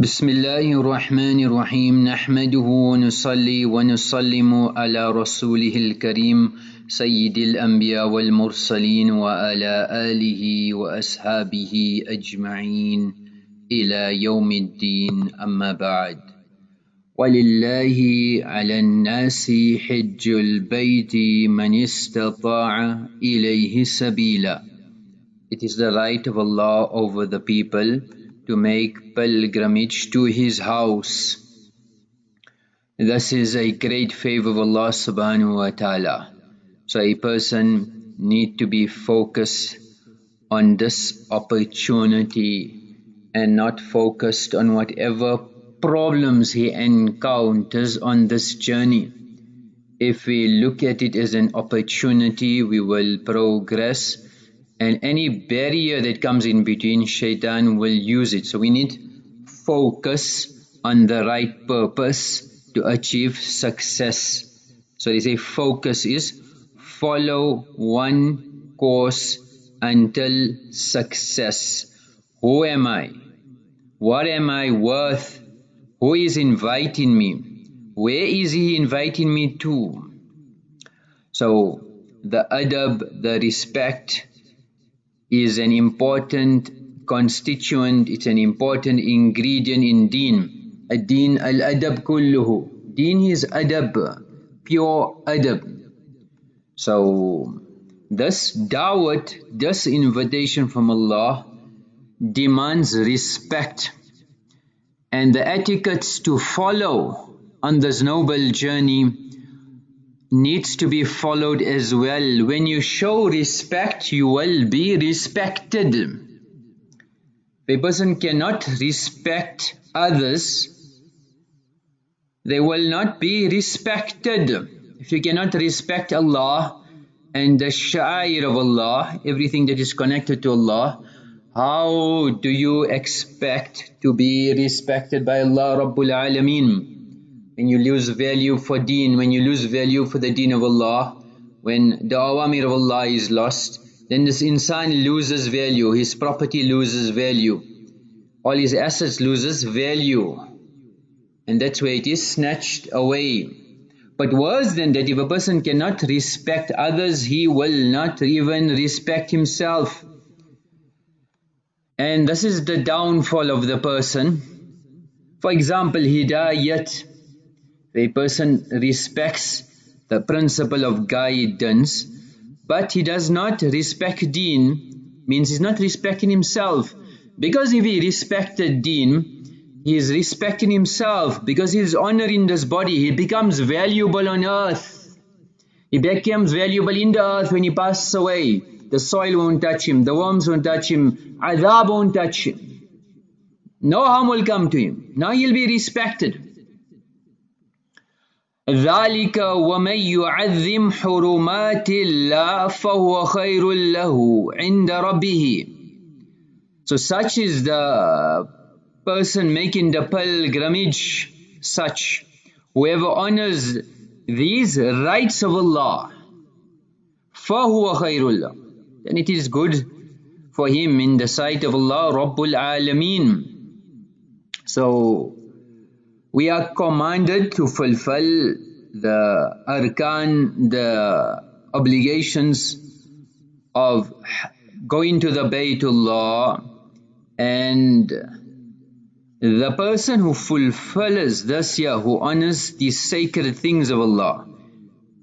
بسم الله الرحمن الرحيم. نحمده ونصلي ونسلم على رسوله الكريم سيد الأنبياء والمرسلين وعلى آله وأصحابه أجمعين إلى يوم الدين. أما بعد ولله على الناس حج البيت من استطاع إليه سبيلا. It is the right of Allah over the people to make pilgrimage to His house. This is a great favor of Allah subhanahu wa ta'ala. So a person need to be focused on this opportunity and not focused on whatever problems he encounters on this journey. If we look at it as an opportunity, we will progress and any barrier that comes in between shaitan will use it. So we need focus on the right purpose to achieve success. So they say focus is follow one course until success. Who am i? What am i worth? Who is inviting me? Where is he inviting me to? So the adab the respect is an important constituent, it's an important ingredient in deen. Ad-deen al-adab kulluhu. Deen is adab, pure adab. So, this da'wat, this invitation from Allah demands respect and the etiquettes to follow on this noble journey needs to be followed as well. When you show respect, you will be respected. If a person cannot respect others, they will not be respected. If you cannot respect Allah and the sha'ir of Allah, everything that is connected to Allah, how do you expect to be respected by Allah Rabbul Alameen? When you lose value for deen, when you lose value for the deen of Allah, when the awamir of Allah is lost, then this insan loses value, his property loses value, all his assets loses value. And that's where it is snatched away. But worse than that, if a person cannot respect others, he will not even respect himself. And this is the downfall of the person. For example, hidayat a person respects the principle of guidance but he does not respect deen. Means he's not respecting himself. Because if he respected deen he is respecting himself. Because he is honoring this body he becomes valuable on earth. He becomes valuable in the earth when he passes away. The soil won't touch him the worms won't touch him adhab won't touch him. No harm will come to him. Now he'll be respected ذلك ومن يعظم حرمات الله فهو خير له عند ربه So such is the person making the pilgrimage such whoever honors these rights of Allah فهو خير له then it is good for him in the sight of Allah Rabbul Alameen so we are commanded to fulfill the arkan, the obligations of going to the Baytullah and the person who fulfills this year, who honors the sacred things of Allah,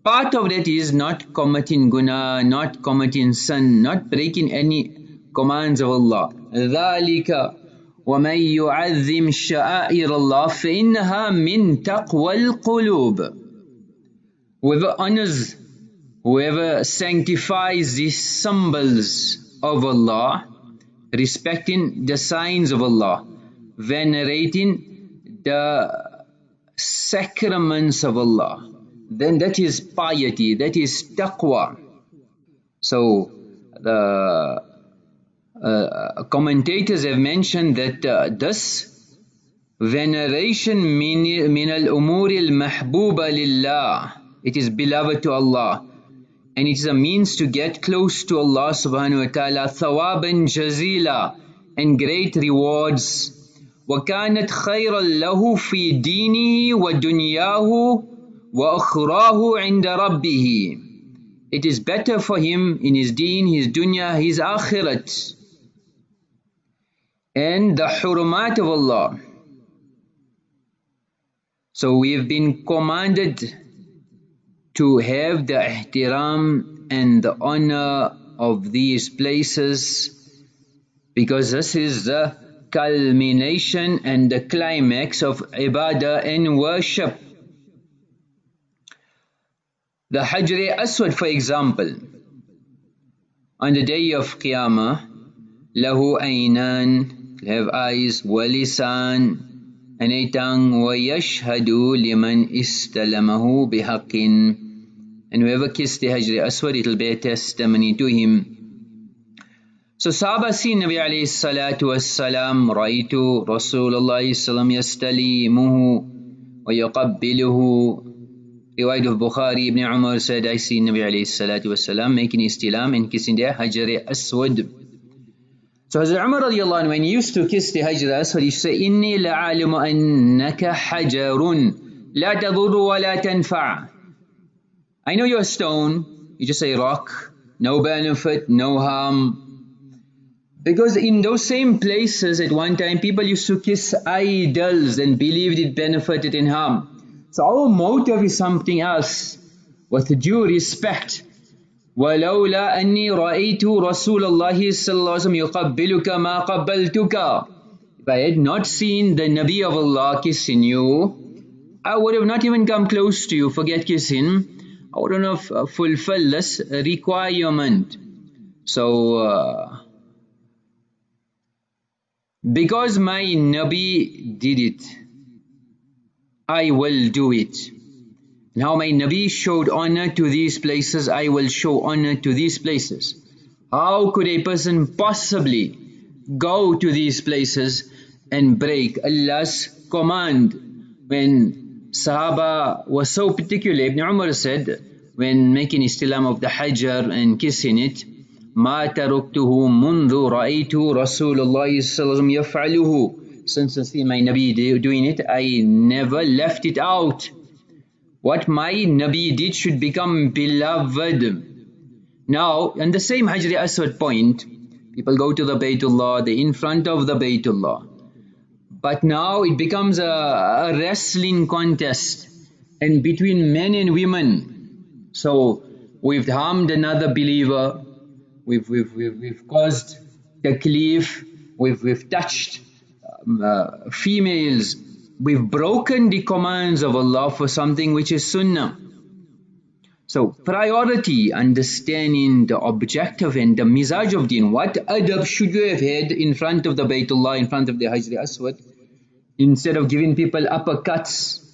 part of that is not committing guna, not committing sin, not breaking any commands of Allah. ذَلِكَ ومن يعظم شعائر الله فإنها من تقوى القلوب whoever honors whoever sanctifies the symbols of Allah respecting the signs of Allah venerating the sacraments of Allah then that is piety that is taqwa so the uh, commentators have mentioned that uh, this veneration min al-umur al-mahbuba lillah it is beloved to Allah and it is a means to get close to Allah subhanahu wa ta'ala thawaban jazila and great rewards وكانت خيرا له في دينه ودنياه وأخراه عند ربه It is better for him in his deen, his dunya, his akhirat and the hurumat of Allah. So we have been commanded to have the ihtiram and the honor of these places because this is the culmination and the climax of ibadah and worship. The Hajr Aswad for example, on the day of Qiyamah, له أينان, have eyes, ولسان, and a tongue, ويشهد لمن استلمه بحق and whoever kissed the Hajr Aswad, it'll be a testimony to him. So Sahaba seen Nabi alayhi salatu wassalam, رأيت رسول الله صلى الله عليه وسلم يستليمه ويقبله Riwayat of Bukhari, Ibn Umar said, I see Nabi alayhi salatu wassalam making istilam and kissing the Hajr Aswad. So Hazrat Umar radiallahu anh, when he used to kiss the Hajr al-Aswad, he used to say, إِنِّي لَعَالِمُ أَنَّكَ حَجَرٌ لَا تَضُرُّ وَلَا تَنْفَعُ I know you're a stone, you just say rock, no benefit, no harm. Because in those same places at one time, people used to kiss idols and believed it benefited and harm. So our motive is something else, with due respect ولولا أني رأيت رسول الله صلى الله عليه وسلم يقبلك ما قبلتك If I had not seen the Nabi of Allah kissing you, I would have not even come close to you, forget kissing. I wouldn't have uh, fulfilled this requirement. So, uh, because my Nabi did it, I will do it. Now my Nabi showed honor to these places, I will show honor to these places. How could a person possibly go to these places and break Allah's command when Sahaba was so particular. Ibn Umar said, when making istilam of the hajar and kissing it, ما تركته منذ رأيت رسول الله صلى الله عليه وسلم يفعله since I see my Nabi doing it, I never left it out. What my Nabi did should become beloved. Now, on the same Hajri Aswad point, people go to the Baytullah, they're in front of the Baytullah. But now it becomes a, a wrestling contest and between men and women. So we've harmed another believer, we've, we've, we've, we've caused taklif, we've, we've touched um, uh, females, we've broken the commands of Allah for something which is sunnah. So priority, understanding the objective and the mizaj of deen. What adab should you have had in front of the Baytullah, in front of the Hajr Aswad? instead of giving people uppercuts.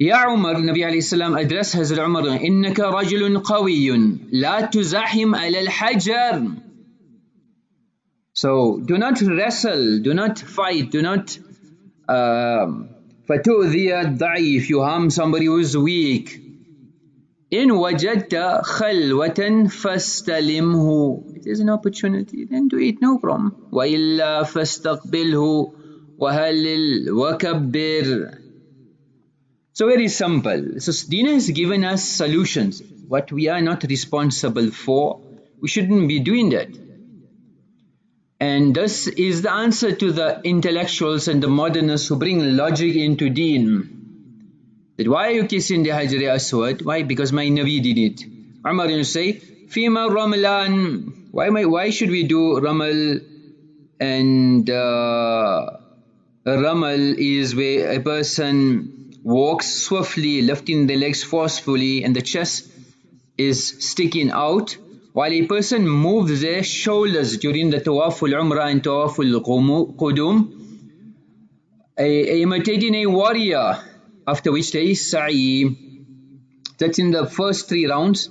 يا عمر النبي عليه السلام address Hazrat Umar إنك رجل قوي لا تزاحم على الحجر So do not wrestle, do not fight, do not uh, فتؤذي الضعيف you harm somebody who is weak إن وجدت خلوة فاستلمه It is an opportunity, then do it, no problem. وإلا فاستقبله وهلل وكبر So very simple. So Dina has given us solutions. What we are not responsible for, we shouldn't be doing that. And this is the answer to the intellectuals and the modernists who bring logic into deen. That why are you kissing the Hajr Aswad? Why? Because my Nabi did it. Umar you say, Fima Ramalan. Why, my, why should we do Ramal and uh, Ramal is where a person walks swiftly, lifting the legs forcefully and the chest is sticking out while a person moves their shoulders during the Tawaful Umrah and Tawaful Qudum, imitating a warrior, after which there is Sa'i. That's in the first three rounds.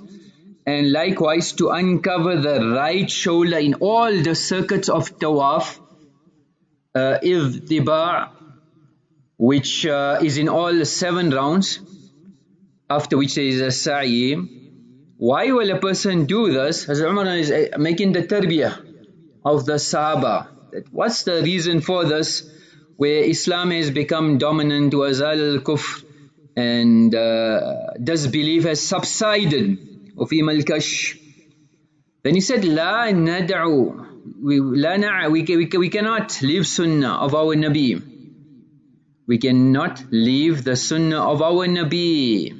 And likewise to uncover the right shoulder in all the circuits of Tawaf, uh, Izdiba' which uh, is in all seven rounds after which there is a sa'i why will a person do this Hazrat Umar is uh, making the tarbiyah of the Sahaba What's the reason for this? Where Islam has become dominant, wazal al-kufr, and uh, disbelief has subsided. وفيما الكش Then he said, لا ندعو we, لا نع, we, we, we cannot leave sunnah of our Nabi. We cannot leave the sunnah of our Nabi.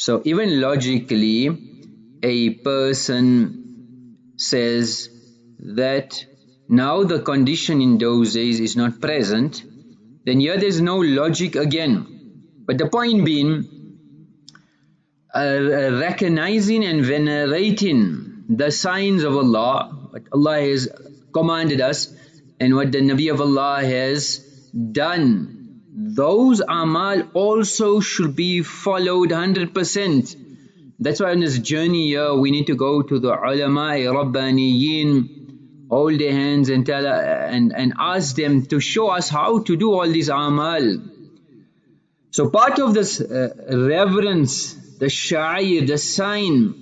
So even logically, a person says that now the condition in those days is not present, then here there's no logic again. But the point being, uh, recognizing and venerating the signs of Allah, what Allah has commanded us and what the Nabi of Allah has done. Those amal also should be followed 100%. That's why on this journey here we need to go to the ulama, rabbaniyin, hold their hands and tell and, and ask them to show us how to do all these amal. So part of this uh, reverence the sha'ir, the sign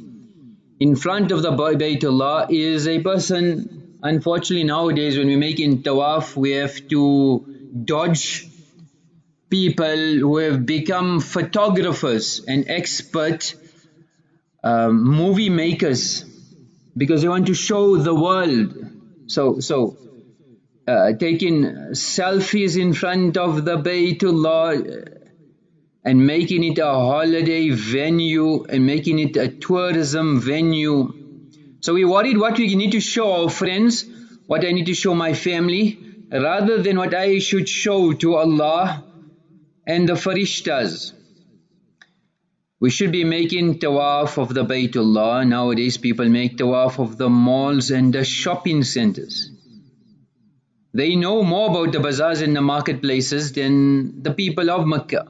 in front of the Baytullah is a person, unfortunately nowadays when we make in tawaf, we have to dodge people who have become photographers and expert um, movie makers because they want to show the world. So, so uh, taking selfies in front of the Baytullah and making it a holiday venue and making it a tourism venue. So we worried what we need to show our friends, what I need to show my family, rather than what I should show to Allah and the farishtas. We should be making tawaf of the Baytullah. Nowadays people make tawaf of the malls and the shopping centers. They know more about the bazaars and the marketplaces than the people of Makkah.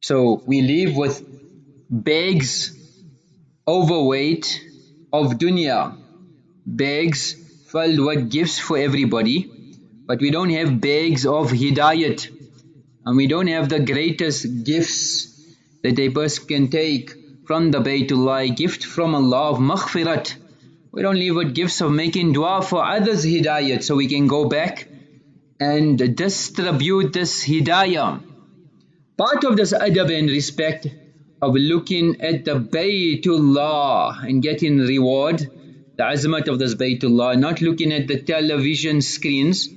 So we live with bags overweight of dunya, bags filled with gifts for everybody, but we don't have bags of hidayat and we don't have the greatest gifts that a person can take from the Baytullah, gift from Allah of maghfirat. We don't leave with gifts of making dua for others hidayat so we can go back and distribute this hidayah. Part of this adab and respect of looking at the Baytullah and getting reward, the azmat of this Baytullah, not looking at the television screens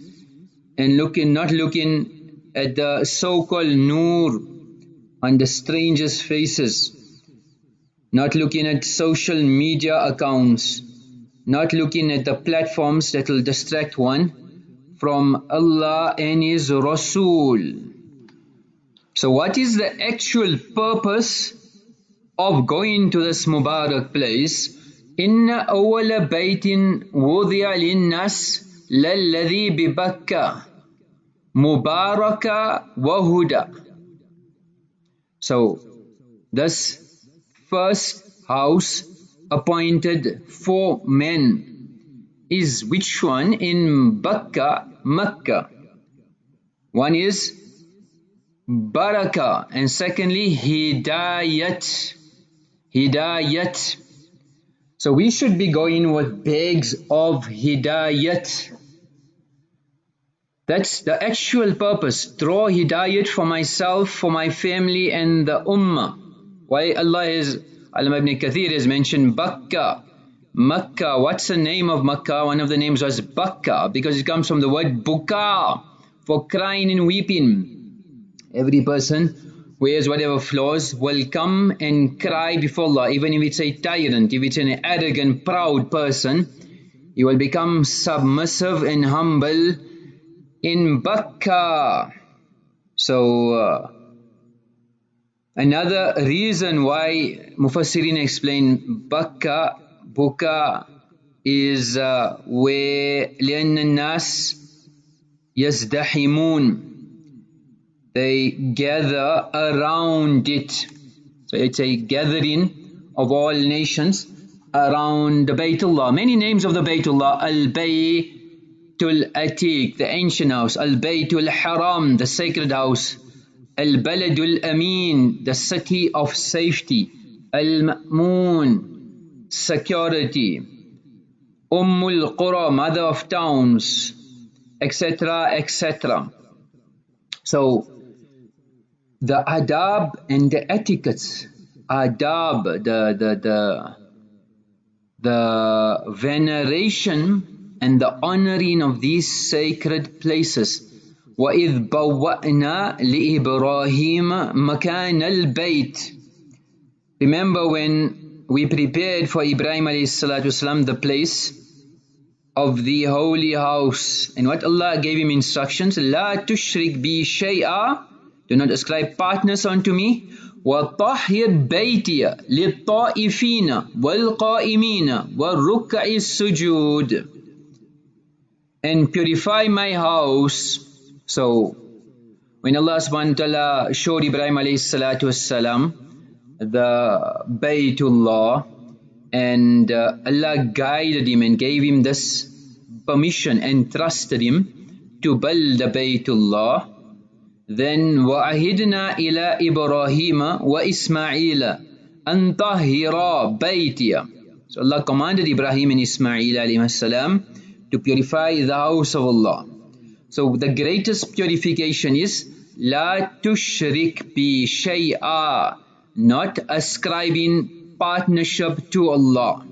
and looking, not looking at the so-called nur on the strangers' faces, not looking at social media accounts, not looking at the platforms that will distract one from Allah and His Rasul. So what is the actual purpose of going to this Mubarak place? إن أول بيت وضع للناس للذي ببكة Mubaraka Wahuda. So this first house appointed for men is which one in Bakka, Makkah? One is Baraka and secondly Hidayat. Hidayat. So we should be going with bags of Hidayat that's the actual purpose. Draw hidayat for myself for my family and the ummah. Why Allah is Alam ibn Kathir has mentioned Bakka. Makkah what's the name of Makkah one of the names was Bakka because it comes from the word buka for crying and weeping. Every person who has whatever flaws will come and cry before Allah, even if it's a tyrant, if it's an arrogant, proud person, he will become submissive and humble in Bakka. So, uh, another reason why Mufassirin explain Bakka, Buka is uh, where لأن الناس يزدحمون they gather around it. So it's a gathering of all nations around the Baytullah. Many names of the Baytullah. Al-Baytul Atiq, the ancient house. Al-Baytul Haram, the sacred house. Al-Baladul Amin, the city of safety. Al-Ma'moon, security. Ummul Qura, mother of towns, etc., etc. So, the adab and the etiquettes, adab, the, the, the, the veneration and the honoring of these sacred places. وَإِذْ بَوَّأْنَا لِإِبْرَاهِيمَ مَكَانَ الْبَيْتِ Remember when we prepared for Ibrahim والسلام, the place of the holy house and what Allah gave him instructions لا تشرك بي شيئا do not ascribe partners unto me وطهر بيتي للطائفين والقائمين والركع السجود and purify my house so when Allah subhanahu wa ta'ala showed Ibrahim alayhi salatu wasalam the Baytullah and uh, Allah guided him and gave him this permission and trusted him to build the Baytullah then وَأَهِدْنَا إِلَىٰ إِبْرَاهِيمَ وَإِسْمَعِيلَ أَن طَهِّرَا بَيْتِيَ So Allah commanded Ibrahim and Ismail alayhi salam to purify the house of Allah. So the greatest purification is La tushrik bi shay'a Not ascribing partnership to Allah.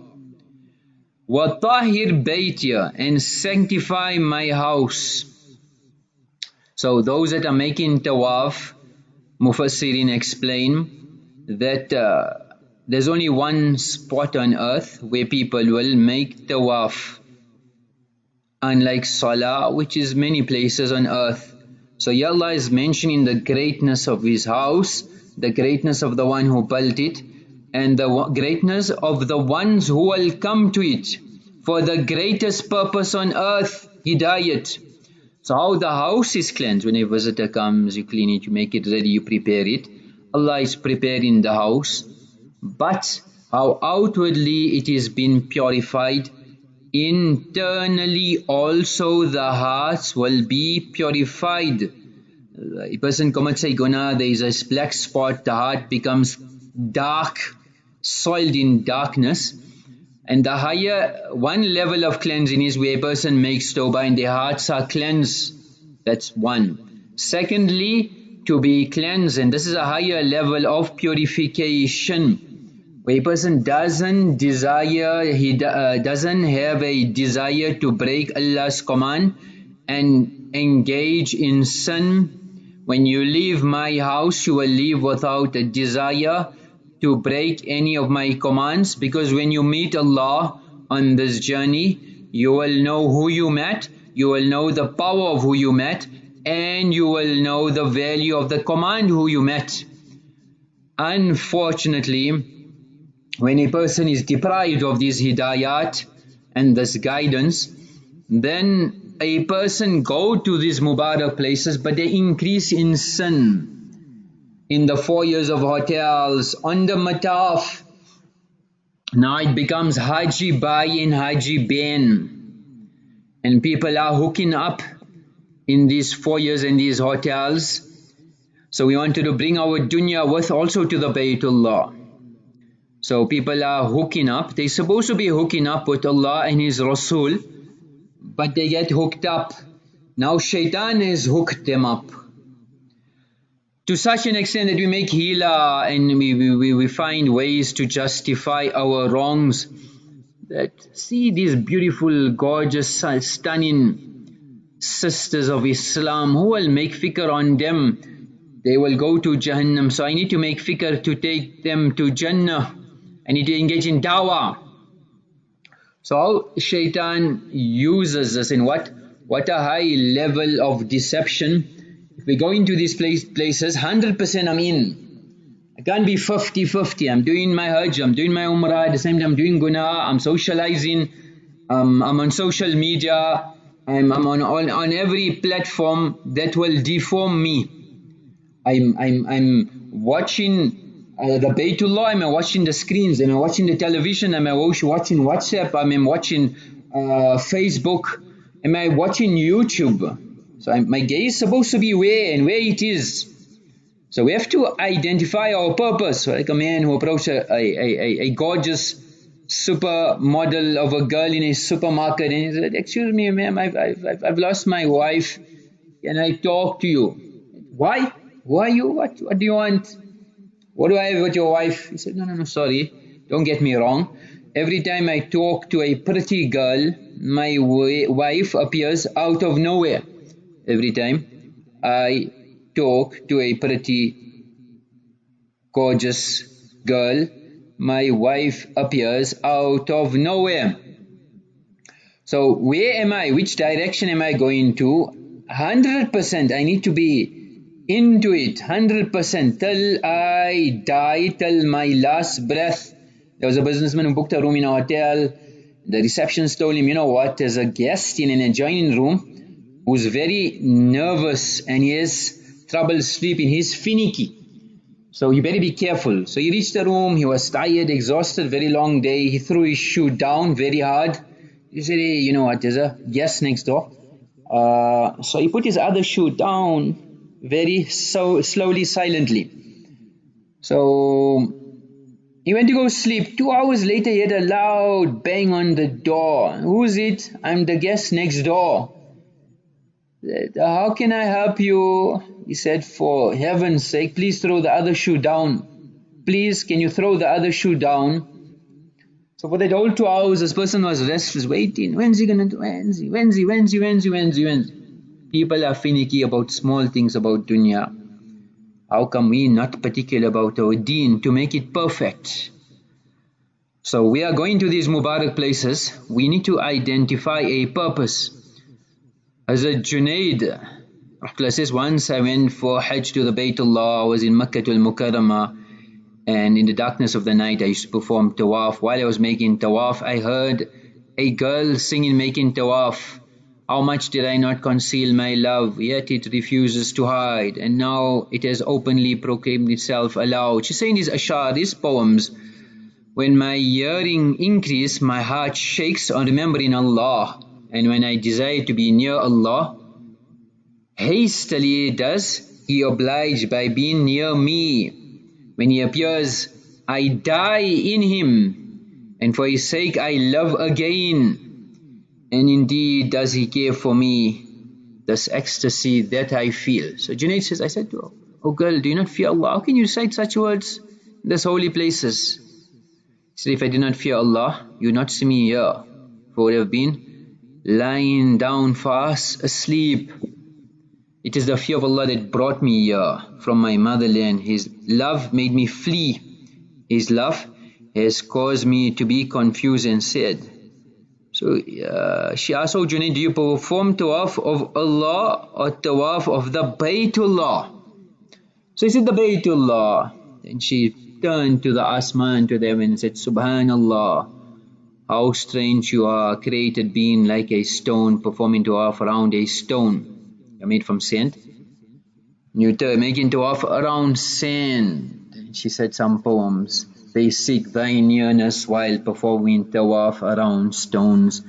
Wa tahir And sanctify my house. So those that are making tawaf, Mufassirin explain that uh, there's only one spot on earth where people will make tawaf Unlike Salah, which is many places on earth. So Allah is mentioning the greatness of His house the greatness of the one who built it and the greatness of the ones who will come to it for the greatest purpose on earth, hidayat. So how the house is cleansed, when a visitor comes, you clean it, you make it ready, you prepare it. Allah is preparing the house. But how outwardly it is being purified, internally also the hearts will be purified a person commits a guna, there is a black spot, the heart becomes dark, soiled in darkness. And the higher one level of cleansing is where a person makes tawbah and their hearts are cleansed. That's one. Secondly, to be cleansed, and this is a higher level of purification. A person doesn't desire, he uh, doesn't have a desire to break Allah's command and engage in sin when you leave my house, you will leave without a desire to break any of my commands because when you meet Allah on this journey, you will know who you met, you will know the power of who you met, and you will know the value of the command who you met. Unfortunately, when a person is deprived of this hidayat and this guidance, then a person go to these Mubarak places but they increase in sin. In the four years of hotels, on the mataf, now it becomes Haji Bai and Haji Ben. And people are hooking up in these four years in these hotels. So we wanted to bring our dunya with also to the Baytullah. So people are hooking up. They're supposed to be hooking up with Allah and His Rasul but they get hooked up. Now shaitan has hooked them up. To such an extent that we make hila and we, we, we find ways to justify our wrongs. That see these beautiful, gorgeous, stunning sisters of Islam, who will make fikr on them? They will go to Jahannam. So I need to make fikr to take them to Jannah. I need to engage in dawah. So shaitan uses this in what? What a high level of deception. If we go into these place, places, 100% I'm in. I can't be 50-50. I'm doing my hajj, I'm doing my umrah, at the same time I'm doing guna, I'm socializing, um, I'm on social media, I'm, I'm on, on, on every platform that will deform me. I'm, I'm, I'm watching uh, the Baytullah, I'm watching the screens? I'm watching the television? I'm watching WhatsApp? I'm watching uh, Facebook? Am I watching YouTube? So I'm, my gaze is supposed to be where and where it is. So we have to identify our purpose. Like a man who approached a, a, a, a gorgeous supermodel of a girl in a supermarket and he said, excuse me ma'am, I've, I've, I've lost my wife. Can I talk to you? Why? Who are you? What, what do you want? What do I have with your wife? He said, no, no, no, sorry. Don't get me wrong. Every time I talk to a pretty girl, my wife appears out of nowhere. Every time I talk to a pretty, gorgeous girl, my wife appears out of nowhere. So where am I? Which direction am I going to? 100% I need to be into it 100% till I die, till my last breath. There was a businessman who booked a room in a hotel. The receptionist told him, you know what, there's a guest in an adjoining room who's very nervous and he has trouble sleeping. He's finicky. So you better be careful. So he reached the room, he was tired, exhausted, very long day. He threw his shoe down very hard. He said, hey, you know what, there's a guest next door. Uh, so he put his other shoe down very so slowly, silently. So he went to go sleep. Two hours later, he had a loud bang on the door. Who's it? I'm the guest next door. How can I help you? He said, for heaven's sake, please throw the other shoe down. Please, can you throw the other shoe down? So for that whole two hours, this person was restless, waiting. When's he to do? When's he? When's he? When's he? When's he? When's he? When's he? People are finicky about small things about dunya. How come we not particular about our deen to make it perfect? So we are going to these Mubarak places. We need to identify a purpose. Hazrat Junaid says, once I went for Hajj to the Baytullah, I was in Makkah al Mukarramah and in the darkness of the night I used to perform tawaf. While I was making tawaf, I heard a girl singing making tawaf. How much did I not conceal my love, yet it refuses to hide, and now it has openly proclaimed itself aloud. She's saying these ashar, these poems. When my yearning increase, my heart shakes on remembering Allah and when I desire to be near Allah, hastily does He oblige by being near me. When He appears, I die in Him, and for His sake I love again. And indeed does He care for me, this ecstasy that I feel. So Junaid says, I said to her, Oh girl, do you not fear Allah? How can you recite such words in these holy places? He said, if I did not fear Allah, you would not see me here, for would have been lying down fast asleep. It is the fear of Allah that brought me here from my motherland. His love made me flee. His love has caused me to be confused and sad. So uh, she asked, Oh Junaid, do you perform tawaf of Allah or tawaf of the Baytullah? So he said, the Baytullah. Then she turned to the Asman, to them and said, Subhanallah. How strange you are, created being like a stone, performing tawaf around a stone. You're made from sand. You're making tawaf around sand. She said some poems. They seek thy nearness while performing tawaf around stones.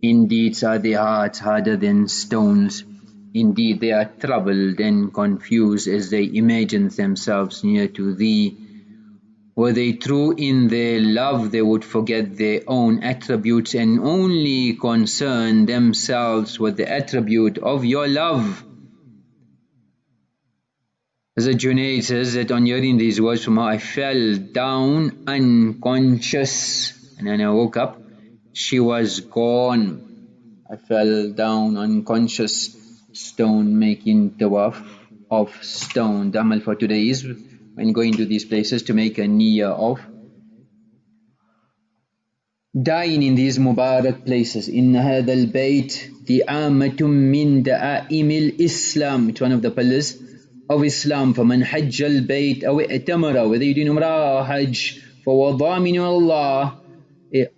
Indeed are their hearts harder than stones. Indeed they are troubled and confused as they imagine themselves near to thee. Were they true in their love, they would forget their own attributes and only concern themselves with the attribute of your love. As a Junaid says that on hearing these words from her, I fell down unconscious. And then I woke up, she was gone. I fell down unconscious, stone making tawaf of stone. The amal for today is when going to these places to make a niyyah of dying in these Mubarak places. In هذا البيت دعامة من دعائم الإسلام. It's one of the pillars of Islam. فمن حج البيت أو ائتمر whether you do Umrah or Hajj فوضامن الله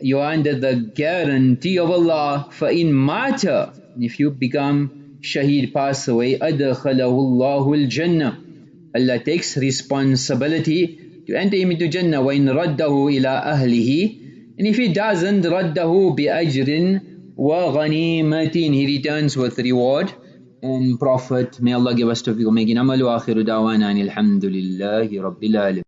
you are under the guarantee of Allah فإن مات if you become shaheed pass away أدخله الله الجنة Allah takes responsibility to enter him into Jannah وَإِن رَدَّهُ إِلَىٰ أَهْلِهِ and if he doesn't رَدَّهُ بِأَجْرٍ وَغَنِيمَةٍ he returns with reward and Prophet. may Allah give us tawfiq making amal wa akhiru da'wana alhamdulillahi rabbil alamin